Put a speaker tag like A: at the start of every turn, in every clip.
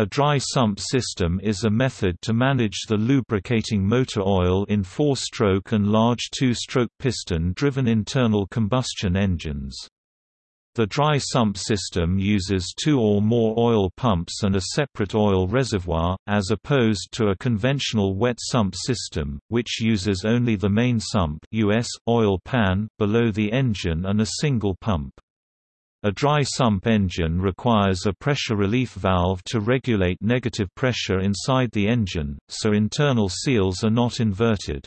A: A dry sump system is a method to manage the lubricating motor oil in four-stroke and large two-stroke piston-driven internal combustion engines. The dry sump system uses two or more oil pumps and a separate oil reservoir, as opposed to a conventional wet sump system, which uses only the main sump US, oil pan, below the engine and a single pump. A dry sump engine requires a pressure relief valve to regulate negative pressure inside the engine, so internal seals are not inverted.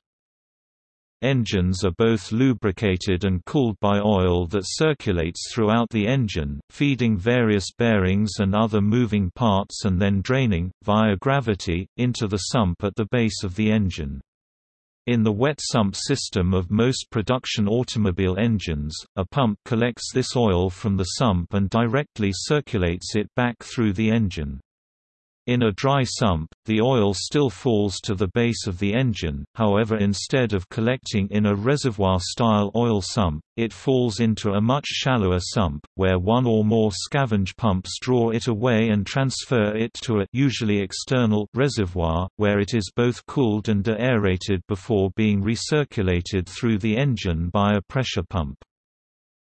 A: Engines are both lubricated and cooled by oil that circulates throughout the engine, feeding various bearings and other moving parts and then draining, via gravity, into the sump at the base of the engine. In the wet sump system of most production automobile engines, a pump collects this oil from the sump and directly circulates it back through the engine. In a dry sump, the oil still falls to the base of the engine, however instead of collecting in a reservoir-style oil sump, it falls into a much shallower sump, where one or more scavenge pumps draw it away and transfer it to a usually external reservoir, where it is both cooled and aerated before being recirculated through the engine by a pressure pump.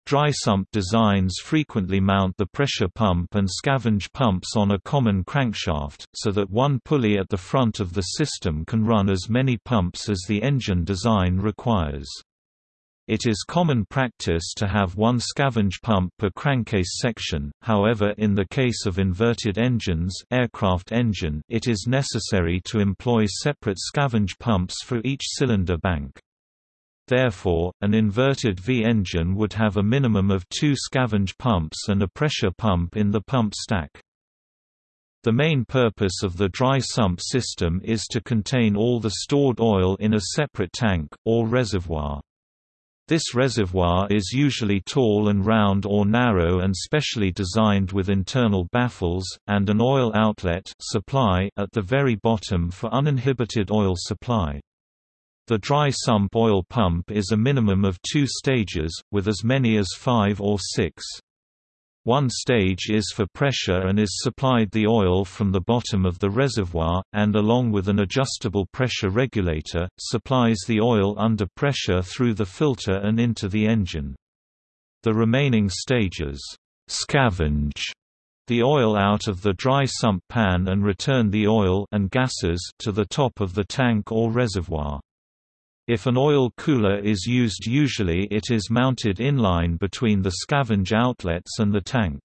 A: Dry sump designs frequently mount the pressure pump and scavenge pumps on a common crankshaft, so that one pulley at the front of the system can run as many pumps as the engine design requires. It is common practice to have one scavenge pump per crankcase section, however in the case of inverted engines aircraft engine it is necessary to employ separate scavenge pumps for each cylinder bank. Therefore, an inverted V-engine would have a minimum of two scavenge pumps and a pressure pump in the pump stack. The main purpose of the dry sump system is to contain all the stored oil in a separate tank, or reservoir. This reservoir is usually tall and round or narrow and specially designed with internal baffles, and an oil outlet supply at the very bottom for uninhibited oil supply. The dry sump oil pump is a minimum of two stages, with as many as five or six. One stage is for pressure and is supplied the oil from the bottom of the reservoir, and along with an adjustable pressure regulator, supplies the oil under pressure through the filter and into the engine. The remaining stages scavenge the oil out of the dry sump pan and return the oil and gases to the top of the tank or reservoir. If an oil cooler is used usually it is mounted inline between the scavenge outlets and the tank.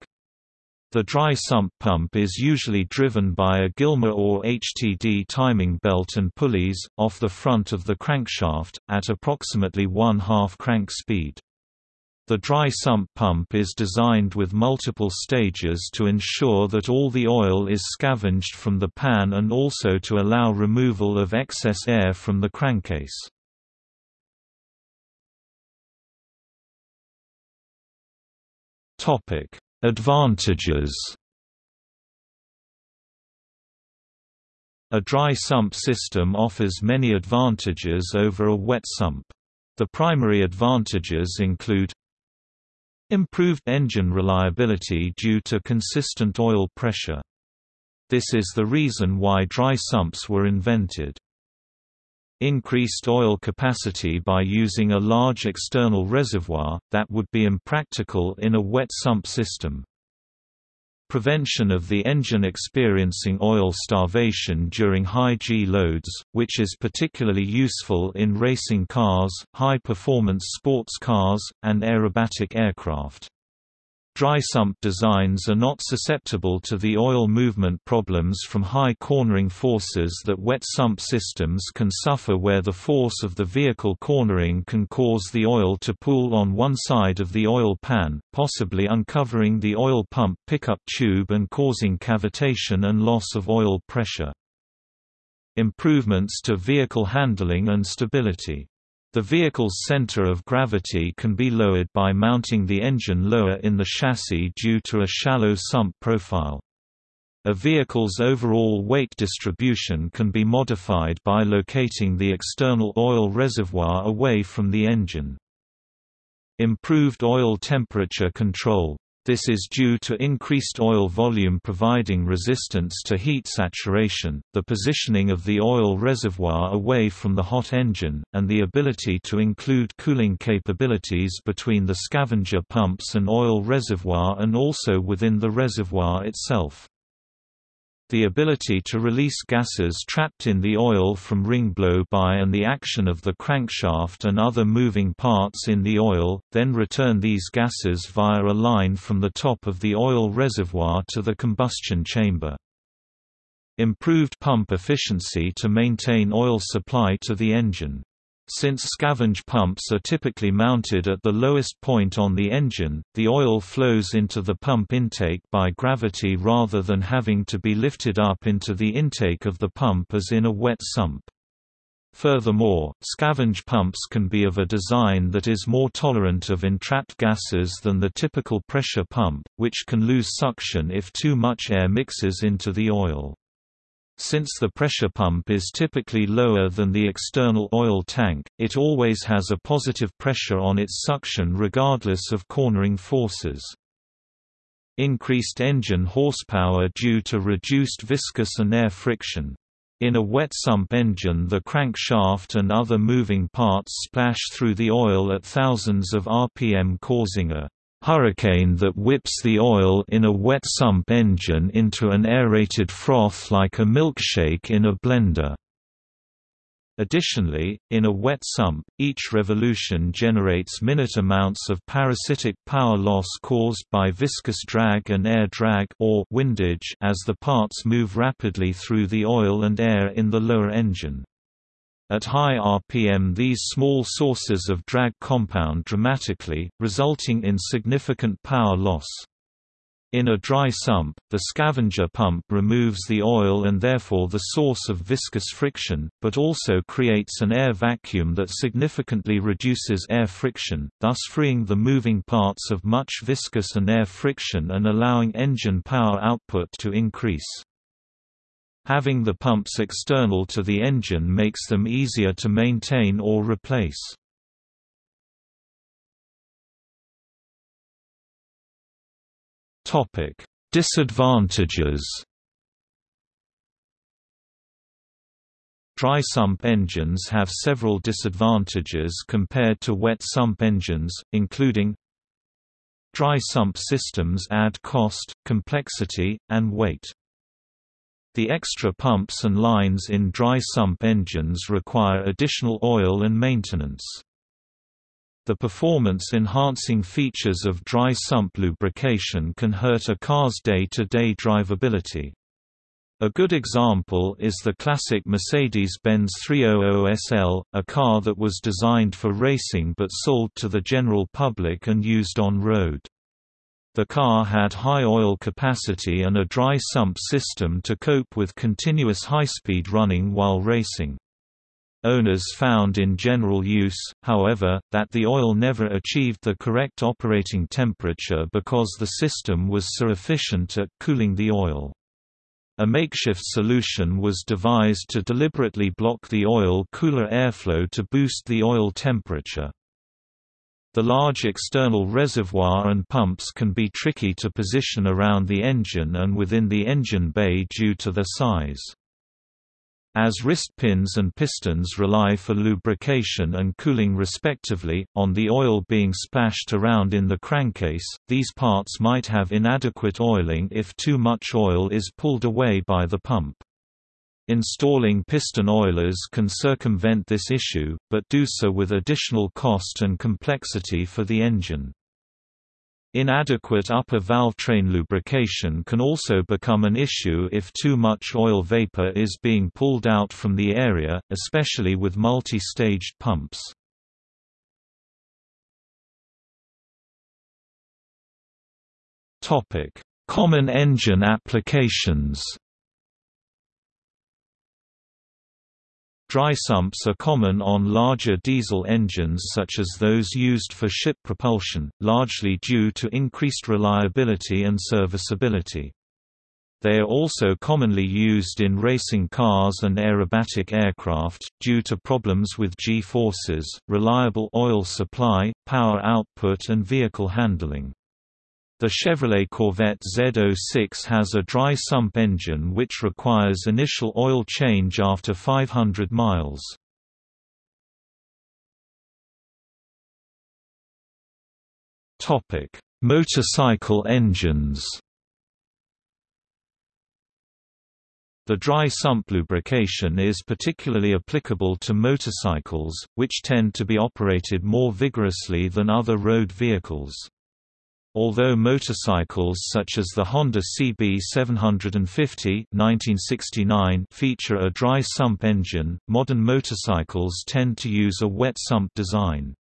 A: The dry sump pump is usually driven by a Gilmer or HTD timing belt and pulleys, off the front of the crankshaft, at approximately one-half crank speed. The dry sump pump is designed with multiple stages to ensure that all the oil is scavenged from the pan and also to allow removal of excess air from the crankcase. Topic: Advantages. A dry sump system offers many advantages over a wet sump. The primary advantages include Improved engine reliability due to consistent oil pressure. This is the reason why dry sumps were invented increased oil capacity by using a large external reservoir, that would be impractical in a wet sump system. Prevention of the engine experiencing oil starvation during high G loads, which is particularly useful in racing cars, high-performance sports cars, and aerobatic aircraft. Dry sump designs are not susceptible to the oil movement problems from high cornering forces that wet sump systems can suffer where the force of the vehicle cornering can cause the oil to pool on one side of the oil pan, possibly uncovering the oil pump pickup tube and causing cavitation and loss of oil pressure. Improvements to vehicle handling and stability the vehicle's center of gravity can be lowered by mounting the engine lower in the chassis due to a shallow sump profile. A vehicle's overall weight distribution can be modified by locating the external oil reservoir away from the engine. Improved oil temperature control This is due to increased oil volume providing resistance to heat saturation, the positioning of the oil reservoir away from the hot engine, and the ability to include cooling capabilities between the scavenger pumps and oil reservoir and also within the reservoir itself. The ability to release gases trapped in the oil from ring blow-by and the action of the crankshaft and other moving parts in the oil, then return these gases via a line from the top of the oil reservoir to the combustion chamber. Improved pump efficiency to maintain oil supply to the engine. Since scavenge pumps are typically mounted at the lowest point on the engine, the oil flows into the pump intake by gravity rather than having to be lifted up into the intake of the pump as in a wet sump. Furthermore, scavenge pumps can be of a design that is more tolerant of entrapped gases than the typical pressure pump, which can lose suction if too much air mixes into the oil. Since the pressure pump is typically lower than the external oil tank, it always has a positive pressure on its suction regardless of cornering forces. Increased engine horsepower due to reduced viscous and air friction. In a wet sump engine the crankshaft and other moving parts splash through the oil at thousands of RPM causing a hurricane that whips the oil in a wet sump engine into an aerated froth like a milkshake in a blender. Additionally, in a wet sump, each revolution generates minute amounts of parasitic power loss caused by viscous drag and air drag or windage as the parts move rapidly through the oil and air in the lower engine. At high RPM these small sources of drag compound dramatically, resulting in significant power loss. In a dry sump, the scavenger pump removes the oil and therefore the source of viscous friction, but also creates an air vacuum that significantly reduces air friction, thus freeing the moving parts of much viscous and air friction and allowing engine power output to increase. Having the pumps external to the engine makes them easier to maintain or replace. Topic: Disadvantages. Dry sump engines have several disadvantages compared to wet sump engines, including Dry sump systems add cost, complexity, and weight. The extra pumps and lines in dry sump engines require additional oil and maintenance. The performance-enhancing features of dry sump lubrication can hurt a car's day-to-day -day drivability. A good example is the classic Mercedes-Benz 300 SL, a car that was designed for racing but sold to the general public and used on road. The car had high oil capacity and a dry sump system to cope with continuous high-speed running while racing. Owners found in general use, however, that the oil never achieved the correct operating temperature because the system was so efficient at cooling the oil. A makeshift solution was devised to deliberately block the oil cooler airflow to boost the oil temperature. The large external reservoir and pumps can be tricky to position around the engine and within the engine bay due to their size. As wrist pins and pistons rely for lubrication and cooling respectively, on the oil being splashed around in the crankcase, these parts might have inadequate oiling if too much oil is pulled away by the pump. Installing piston oilers can circumvent this issue, but do so with additional cost and complexity for the engine. Inadequate upper valve train lubrication can also become an issue if too much oil vapor is being pulled out from the area, especially with multi-staged pumps. Common engine applications Dry sumps are common on larger diesel engines such as those used for ship propulsion, largely due to increased reliability and serviceability. They are also commonly used in racing cars and aerobatic aircraft, due to problems with G-forces, reliable oil supply, power output and vehicle handling. The Chevrolet Corvette Z06 has a dry sump engine which requires initial oil change after 500 miles. Topic: Motorcycle engines. The dry sump lubrication is particularly applicable to motorcycles, which tend to be operated more vigorously than other road vehicles. Although motorcycles such as the Honda CB 750 1969 feature a dry sump engine, modern motorcycles tend to use a wet sump design.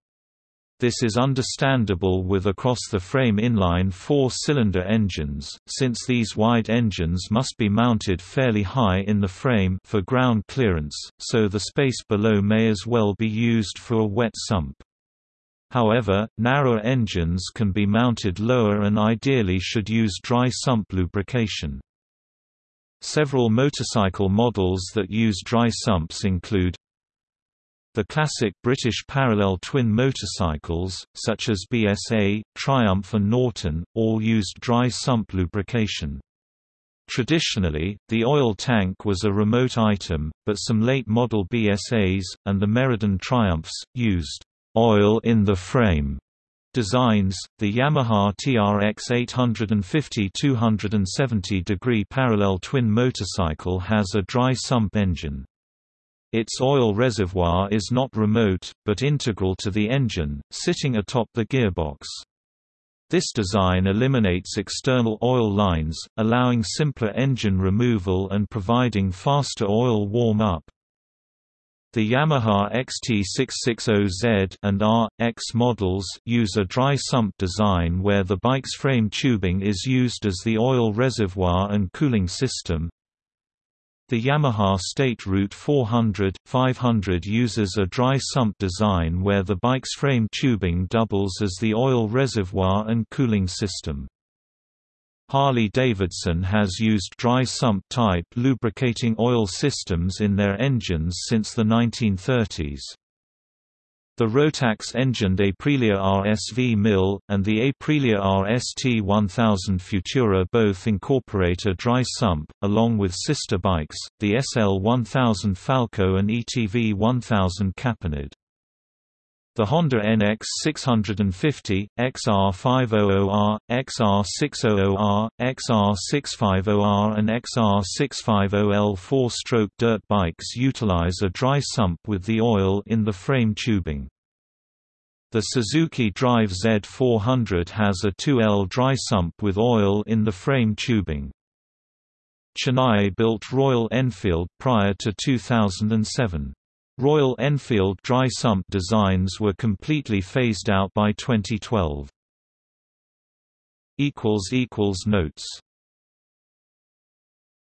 A: This is understandable with across-the-frame inline four-cylinder engines, since these wide engines must be mounted fairly high in the frame for ground clearance, so the space below may as well be used for a wet sump. However, narrower engines can be mounted lower and ideally should use dry sump lubrication. Several motorcycle models that use dry sumps include the classic British parallel twin motorcycles, such as BSA, Triumph and Norton, all used dry sump lubrication. Traditionally, the oil tank was a remote item, but some late model BSAs, and the Meriden Triumphs, used oil in the frame designs. The Yamaha TRX 850 270 degree parallel twin motorcycle has a dry sump engine. Its oil reservoir is not remote, but integral to the engine, sitting atop the gearbox. This design eliminates external oil lines, allowing simpler engine removal and providing faster oil warm-up. The Yamaha XT660Z and R.X models use a dry sump design where the bike's frame tubing is used as the oil reservoir and cooling system. The Yamaha State Route 400, 500 uses a dry sump design where the bike's frame tubing doubles as the oil reservoir and cooling system. Harley-Davidson has used dry sump-type lubricating oil systems in their engines since the 1930s. The Rotax-engined Aprilia RSV Mille, and the Aprilia RST 1000 Futura both incorporate a dry sump, along with sister bikes, the SL 1000 Falco and ETV 1000 Caponord. The Honda NX 650, XR500R, XR600R, XR650R and XR650L four-stroke dirt bikes utilize a dry sump with the oil in the frame tubing. The Suzuki Drive Z400 has a 2L dry sump with oil in the frame tubing. Chennai built Royal Enfield prior to 2007. Royal Enfield dry sump designs were completely phased out by 2012. Notes